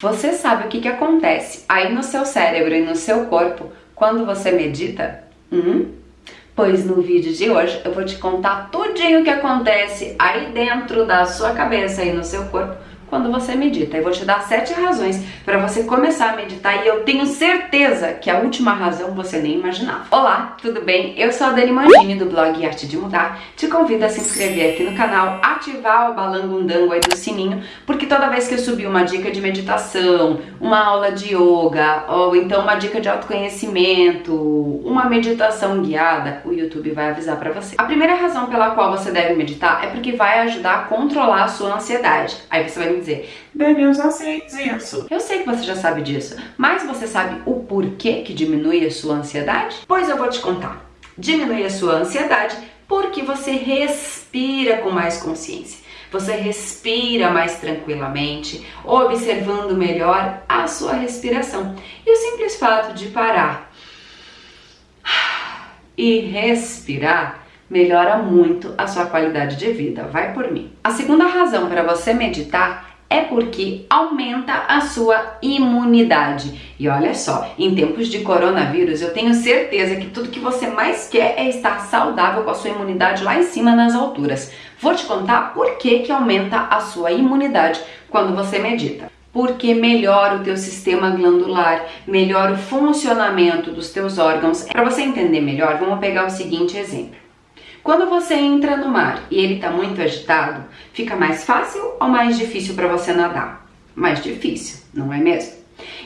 Você sabe o que, que acontece aí no seu cérebro e no seu corpo quando você medita? Hum? Pois no vídeo de hoje eu vou te contar tudinho o que acontece aí dentro da sua cabeça e no seu corpo quando você medita. Eu vou te dar sete razões para você começar a meditar e eu tenho certeza que a última razão você nem imaginava. Olá, tudo bem? Eu sou a Dani Mangini do blog Arte de Mudar. Te convido a se inscrever aqui no canal, ativar o balangundango aí do sininho, porque toda vez que eu subir uma dica de meditação, uma aula de yoga, ou então uma dica de autoconhecimento, uma meditação guiada, o YouTube vai avisar para você. A primeira razão pela qual você deve meditar é porque vai ajudar a controlar a sua ansiedade. Aí você vai dizer, eu já sei disso. Eu sei que você já sabe disso, mas você sabe o porquê que diminui a sua ansiedade? Pois eu vou te contar. Diminui a sua ansiedade porque você respira com mais consciência. Você respira mais tranquilamente, observando melhor a sua respiração. E o simples fato de parar e respirar melhora muito a sua qualidade de vida. Vai por mim. A segunda razão para você meditar é porque aumenta a sua imunidade. E olha só, em tempos de coronavírus, eu tenho certeza que tudo que você mais quer é estar saudável com a sua imunidade lá em cima nas alturas. Vou te contar por que que aumenta a sua imunidade quando você medita porque melhora o teu sistema glandular, melhora o funcionamento dos teus órgãos. Para você entender melhor, vamos pegar o seguinte exemplo. Quando você entra no mar e ele está muito agitado, fica mais fácil ou mais difícil para você nadar? Mais difícil, não é mesmo?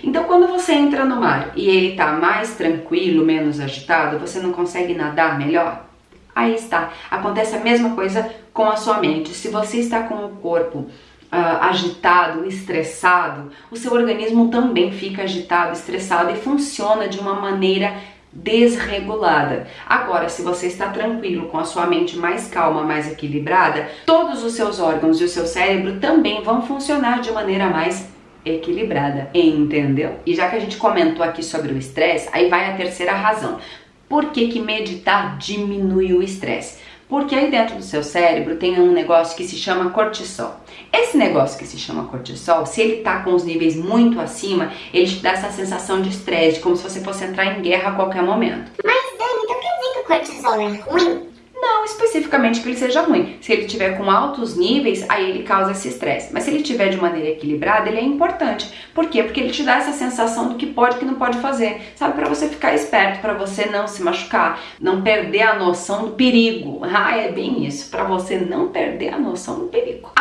Então, quando você entra no mar e ele está mais tranquilo, menos agitado, você não consegue nadar melhor? Aí está. Acontece a mesma coisa com a sua mente. Se você está com o corpo Uh, agitado, estressado, o seu organismo também fica agitado, estressado e funciona de uma maneira desregulada. Agora, se você está tranquilo, com a sua mente mais calma, mais equilibrada, todos os seus órgãos e o seu cérebro também vão funcionar de maneira mais equilibrada, entendeu? E já que a gente comentou aqui sobre o estresse, aí vai a terceira razão. Por que, que meditar diminui o estresse? Porque aí dentro do seu cérebro tem um negócio que se chama cortisol. Esse negócio que se chama cortisol, se ele tá com os níveis muito acima, ele te dá essa sensação de estresse, como se você fosse entrar em guerra a qualquer momento. Mas Dani, então quer dizer que o cortisol é ruim? Não especificamente que ele seja ruim. Se ele tiver com altos níveis, aí ele causa esse estresse. Mas se ele tiver de maneira equilibrada, ele é importante. Por quê? Porque ele te dá essa sensação do que pode e que não pode fazer. Sabe, para você ficar esperto, para você não se machucar, não perder a noção do perigo. Ah, é bem isso, para você não perder a noção do perigo.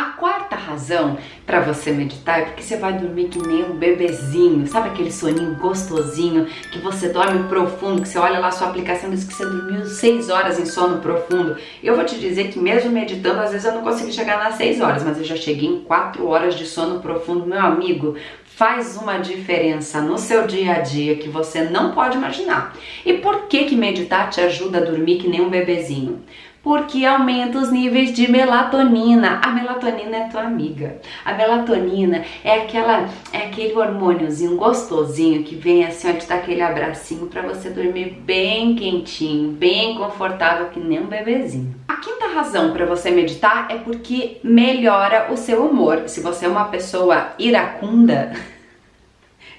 Razão para você meditar é porque você vai dormir que nem um bebezinho. Sabe aquele soninho gostosinho que você dorme profundo, que você olha lá sua aplicação diz que você dormiu 6 horas em sono profundo. Eu vou te dizer que mesmo meditando, às vezes eu não consigo chegar nas 6 horas, mas eu já cheguei em 4 horas de sono profundo. Meu amigo, faz uma diferença no seu dia a dia que você não pode imaginar. E por que que meditar te ajuda a dormir que nem um bebezinho? Porque aumenta os níveis de melatonina. A melatonina é tua amiga. A melatonina é aquela é aquele hormôniozinho gostosinho que vem assim, ó, te dar aquele abracinho para você dormir bem quentinho, bem confortável que nem um bebezinho. A quinta razão para você meditar é porque melhora o seu humor. Se você é uma pessoa iracunda,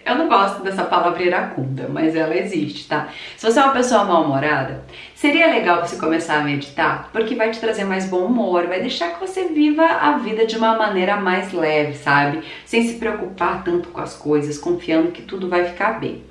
Eu não gosto dessa palavra iracunda, mas ela existe, tá? Se você é uma pessoa mal-humorada, seria legal você começar a meditar, porque vai te trazer mais bom humor, vai deixar que você viva a vida de uma maneira mais leve, sabe? Sem se preocupar tanto com as coisas, confiando que tudo vai ficar bem.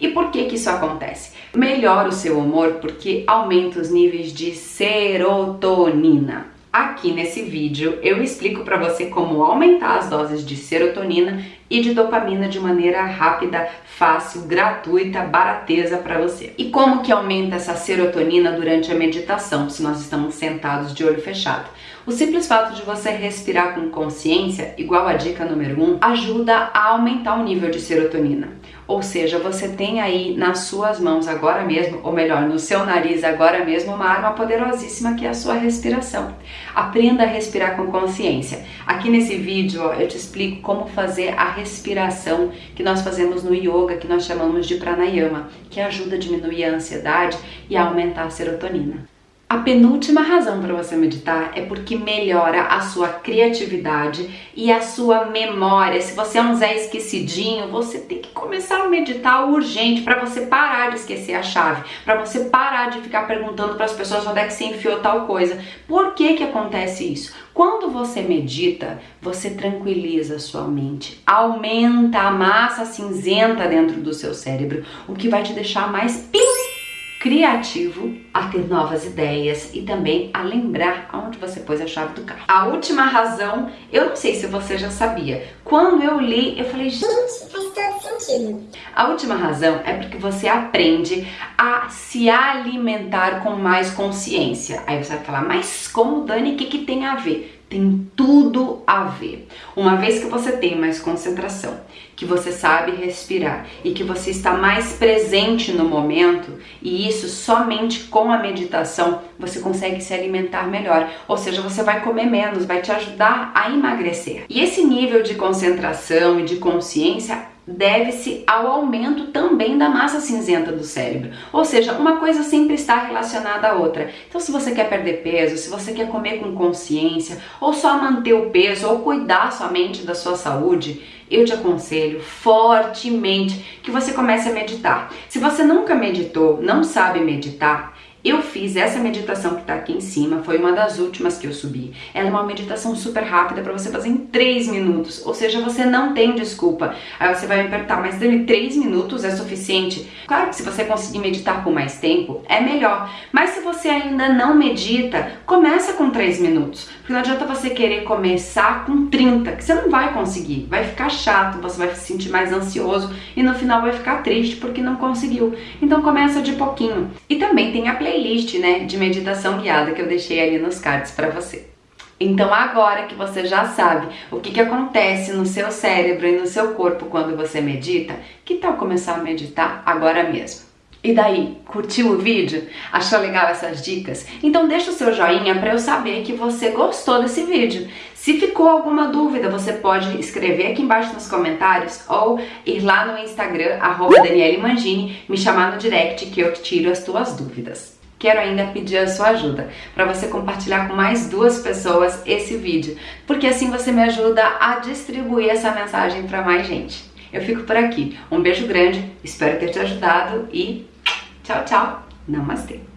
E por que que isso acontece? Melhora o seu humor porque aumenta os níveis de serotonina. Aqui nesse vídeo eu explico para você como aumentar as doses de serotonina e de dopamina de maneira rápida, fácil, gratuita, barateza para você. E como que aumenta essa serotonina durante a meditação, se nós estamos sentados de olho fechado? O simples fato de você respirar com consciência, igual a dica número 1, um, ajuda a aumentar o nível de serotonina. Ou seja, você tem aí nas suas mãos agora mesmo, ou melhor, no seu nariz agora mesmo, uma arma poderosíssima que é a sua respiração. Aprenda a respirar com consciência. Aqui nesse vídeo eu te explico como fazer a respiração que nós fazemos no yoga, que nós chamamos de pranayama, que ajuda a diminuir a ansiedade e a aumentar a serotonina. A penúltima razão para você meditar é porque melhora a sua criatividade e a sua memória. Se você é um Zé esquecidinho, você tem que começar a meditar urgente para você parar de esquecer a chave, para você parar de ficar perguntando para as pessoas onde é que você enfiou tal coisa. Por que que acontece isso? Quando você medita, você tranquiliza a sua mente, aumenta a massa cinzenta dentro do seu cérebro, o que vai te deixar mais pim criativo a ter novas ideias e também a lembrar aonde você pôs a chave do carro. A última razão, eu não sei se você já sabia. Quando eu li, eu falei, gente, sentido. A última razão é porque você aprende a se alimentar com mais consciência. Aí você vai falar, mas como, Dani, o que, que tem a ver? tem tudo a ver. Uma vez que você tem mais concentração, que você sabe respirar e que você está mais presente no momento, e isso somente com a meditação você consegue se alimentar melhor. Ou seja, você vai comer menos, vai te ajudar a emagrecer. E esse nível de concentração e de consciência deve-se ao aumento também da massa cinzenta do cérebro. Ou seja, uma coisa sempre está relacionada à outra. Então, se você quer perder peso, se você quer comer com consciência, ou só manter o peso, ou cuidar somente da sua saúde, eu te aconselho fortemente que você comece a meditar. Se você nunca meditou, não sabe meditar, eu fiz essa meditação que está aqui em cima, foi uma das últimas que eu subi. Ela é uma meditação super rápida para você fazer em 3 minutos, ou seja, você não tem desculpa. Aí você vai me perguntar, mas Dani, 3 minutos é suficiente? Claro que se você conseguir meditar por mais tempo, é melhor. Mas se você ainda não medita, começa com 3 minutos. Porque não adianta você querer começar com 30, que você não vai conseguir. Vai ficar chato, você vai se sentir mais ansioso e no final vai ficar triste porque não conseguiu. Então começa de pouquinho. E também tem a playlist playlist, né, de meditação guiada que eu deixei ali nos cards para você. Então agora que você já sabe o que, que acontece no seu cérebro e no seu corpo quando você medita, que tal começar a meditar agora mesmo? E daí, curtiu o vídeo? Achou legal essas dicas? Então deixa o seu joinha para eu saber que você gostou desse vídeo. Se ficou alguma dúvida, você pode escrever aqui embaixo nos comentários ou ir lá no Instagram, arroba Daniele Mangini, me chamar no direct que eu tiro as tuas dúvidas quero ainda pedir a sua ajuda para você compartilhar com mais duas pessoas esse vídeo, porque assim você me ajuda a distribuir essa mensagem para mais gente. Eu fico por aqui. Um beijo grande, espero ter te ajudado e tchau, tchau. Namastê.